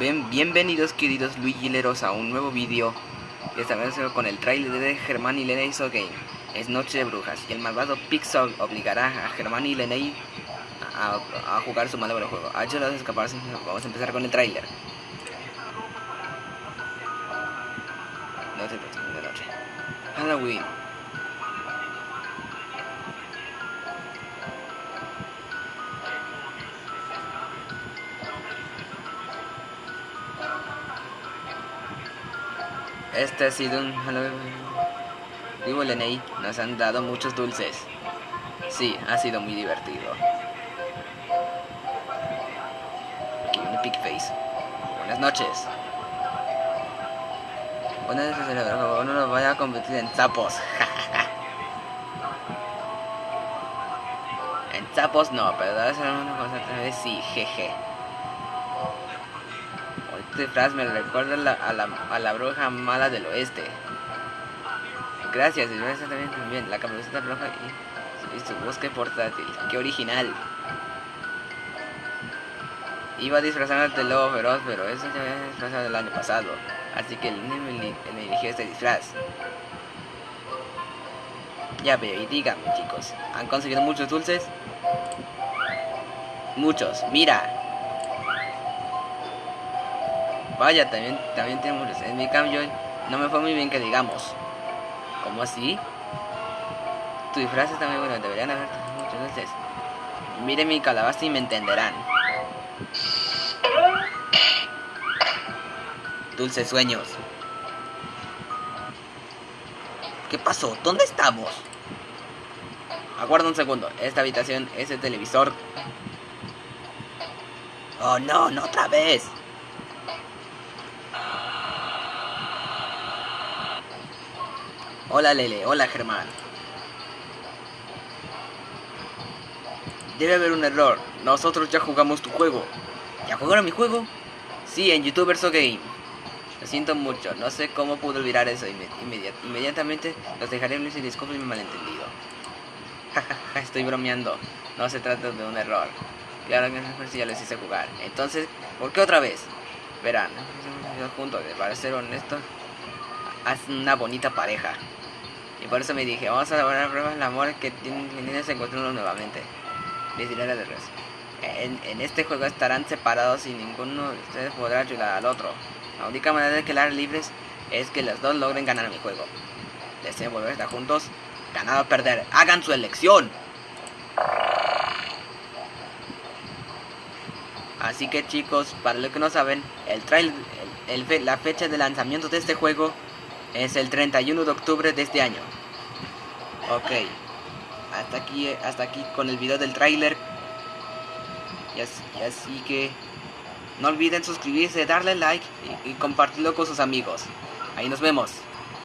bienvenidos queridos Luigileros a un nuevo vídeo Esta vez con el trailer de Germán y Leney So Game. Es Noche de Brujas y el malvado Pixel obligará a Germán y Leney a, jugar su malvado juego. Ayúdanos a escaparse, vamos a empezar con el trailer Noche de noche. Halloween Este ha sido un Digo Leney, nos han dado muchos dulces. Sí, ha sido muy divertido. Aquí un Epic Face. Buenas noches. Buenas noches, no nos vaya a convertir en sapos. en sapos no, pero ser una cosa otra vez sí, jeje disfraz me recuerda a la, a la, bruja mala del oeste. Gracias, y también, también la camiseta roja y, su bosque portátil. ¡Qué original! Iba a disfrazarme de lobo feroz, pero eso ya había disfrazado el año pasado. Así que el niño me, dirigió este disfraz. Ya veo, y díganme chicos, ¿han conseguido muchos dulces? Muchos, mira, Vaya, también, también tenemos... En mi cambio, no me fue muy bien que digamos. ¿Cómo así? Tu disfraz está muy bueno, deberían haber muchas veces. Miren mi calabaza y me entenderán. Dulces sueños. ¿Qué pasó? ¿Dónde estamos? Aguarda un segundo. Esta habitación es el televisor. Oh no, no otra vez. Hola Lele, hola Germán. Debe haber un error. Nosotros ya jugamos tu juego. ¿Ya jugaron mi juego? Sí, en YouTube verso Game. Lo siento mucho, no sé cómo pude olvidar eso inmediatamente. Los dejaré en y disculpen mi malentendido. Estoy bromeando. No se trata de un error. Claro que ya les hice jugar. Entonces, ¿por qué otra vez? Verán, juntos, para ser honesto, hacen una bonita pareja. Y por eso me dije, vamos a dar pruebas del amor que tienen se encuentran nuevamente. Les diré la de en, en, este juego estarán separados y ninguno de ustedes podrá ayudar al otro. La única manera de quedar libres es que los dos logren ganar mi juego. Deseen volver a estar juntos, ganar o perder. ¡Hagan su elección! Así que chicos, para los que no saben, el trailer, el, la fecha de lanzamiento de este juego es el 31 de octubre de este año. Ok. Hasta aquí, hasta aquí con el video del tráiler. Y así, que no olviden suscribirse, darle like y compartirlo con sus amigos. Ahí nos vemos.